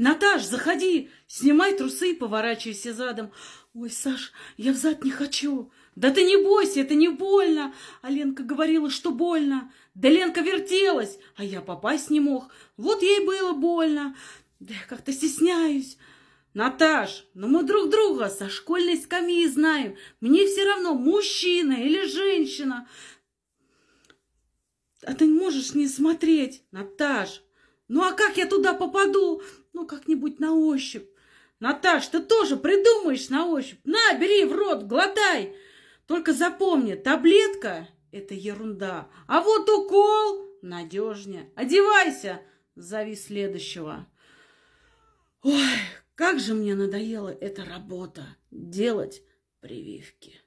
Наташ, заходи, снимай трусы и поворачивайся задом. Ой, Саш, я взад не хочу. Да ты не бойся, это не больно. А Ленка говорила, что больно. Да Ленка вертелась, а я попасть не мог. Вот ей было больно. Да я как-то стесняюсь. Наташ, ну мы друг друга со школьной скамьи знаем. Мне все равно, мужчина или женщина. А ты можешь не смотреть, Наташ. Ну а как я туда попаду? Ну, как-нибудь на ощупь. Наташ, ты тоже придумаешь на ощупь. На, бери в рот, глотай. Только запомни, таблетка – это ерунда. А вот укол надежнее. Одевайся, зови следующего. Ой, как же мне надоела эта работа – делать прививки.